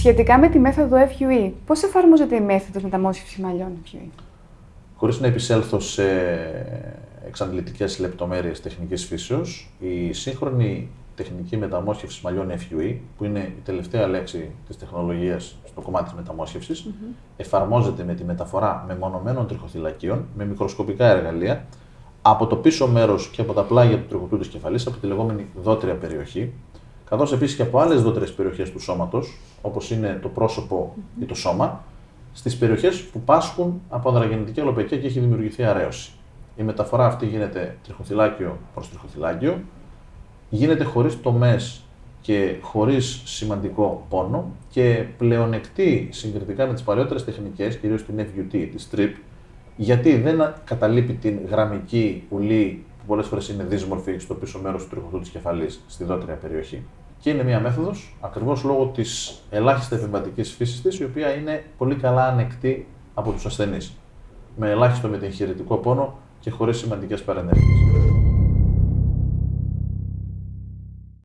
Σχετικά με τη μέθοδο FUE, πώς εφαρμόζεται η μέθοδος μεταμόσχευσης μαλλιών FUE. Χωρίς να επισέλθω σε εξαντλητικές λεπτομέρειες τεχνικής φύσεως, η σύγχρονη τεχνική μεταμόσχευση μαλλιών FUE, που είναι η τελευταία λέξη της τεχνολογίας στο κομμάτι της μεταμόσχευσης, εφαρμόζεται με τη μεταφορά μεμονωμένων τριχοθυλακίων με μικροσκοπικά εργαλεία από το πίσω μέρος και από τα πλάγια του τριχωτού τη κεφαλής, από τη λεγόμενη δότρια περιοχή, καθώς επίσης και από άλλες δότρε περιοχές του σώματος, όπως είναι το πρόσωπο ή το σώμα, στις περιοχές που πάσχουν από ανδραγεννητική αλοπαικία και έχει δημιουργηθεί αρέωση. Η μεταφορά αυτή γίνεται τριχοθυλάκιο προς τριχοθυλάκιο, γίνεται χωρίς τομές και χωρίς σημαντικό πόνο και πλεονεκτεί συγκριτικά με τις παλιότερε τεχνικές, κυρίως την FUT, τη strip, γιατί δεν καταλείπει την γραμμική ουλή που πολλές φορές είναι δύσμορφη στο πίσω μέρος του τριχωτού της κεφαλής, στη δότρια περιοχή. Και είναι μια μέθοδος ακριβώς λόγω της ελάχιστα επεμβατική φύσης της, η οποία είναι πολύ καλά ανεκτή από τους ασθενείς. Με ελάχιστο μετεγχειρητικό πόνο και χωρίς σημαντικές παρενέργειες.